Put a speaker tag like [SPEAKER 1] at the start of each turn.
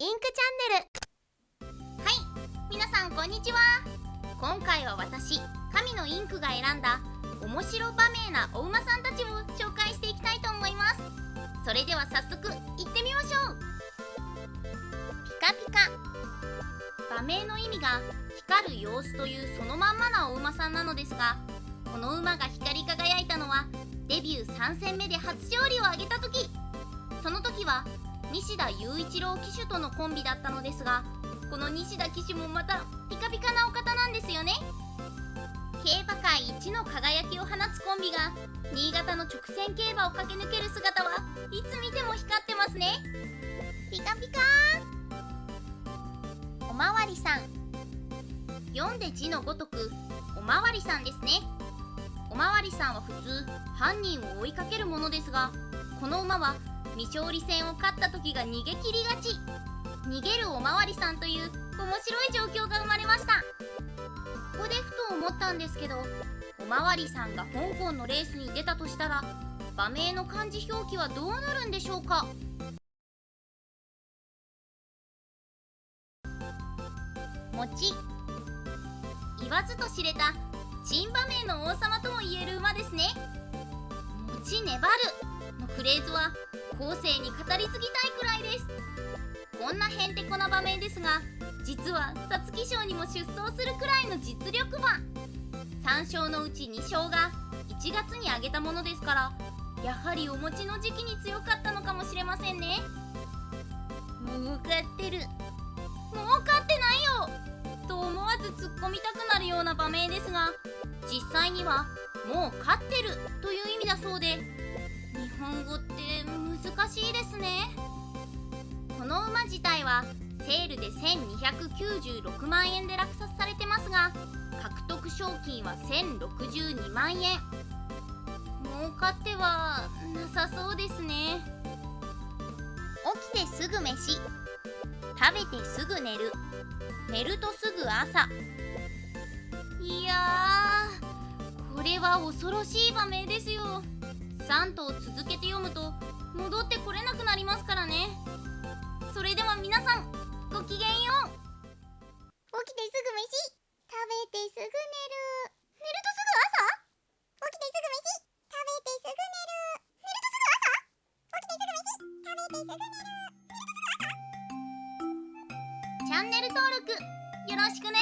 [SPEAKER 1] インクチャンネル。はい皆さんこんにちは。今回は私神のインクが選んだ面白場面なお馬さんたちを紹介していきたいと思います。それでは早速行ってみましょう。ピカピカ。場名の意味が光る様子というそのまんまなお馬さんなのですがこの馬が光り輝いたのはデビュー3戦目で初勝利を挙げた時。その時は西田雄一郎騎手とのコンビだったのですがこの西田騎手もまたピカピカなお方なんですよね。競馬界一の輝きを放つコンビが新潟の直線競馬を駆け抜ける姿はいつ見ても光ってますね。ピカピカおまわりさん。読んで字のごとくおまわりさんですね。おまわりさんは普通犯人を追いかけるものですがこの馬は未勝利戦を勝った時が逃げ切りがち。逃げるおまわりさんという面白い状況が生まれました。ここでふと思ったんですけどおまわりさんが香港のレースに出たとしたら馬名の漢字表記はどうなるんでしょうか？餅。言わずと知れた珍馬名の王様とも言える馬ですね。餅粘るのフレーズは後世に語り継ぎたいくらいです。こんなへんてこな場面ですが実は皐月賞にも出走するくらいの実力馬3勝のうち2勝が1月に挙げたものですからやはりお餅の時期に強かったのかもしれませんね。儲かってる。儲かってないよ。と思わず突っ込みたくなるような場面ですが実際にはもう勝ってるという意味だそうで本語って難しいですね。この馬自体はセールで1296万円で落札されてますが獲得賞金は1062万円。儲かってはなさそうですね。起きてすぐ飯。食べてすぐ寝る。寝るとすぐ朝。いやこれは恐ろしい場面ですよ。3頭続けて読むと戻ってこれなくなりますからね。それでは皆さんごきげんよう。起きてすぐ飯。食べてすぐ寝る。寝るとすぐ朝？起きてすぐ飯。食べてすぐ寝る。寝るとすぐ朝？起きてすぐ飯。食べてすぐ寝る寝るとすぐ朝？チャンネル登録よろしくね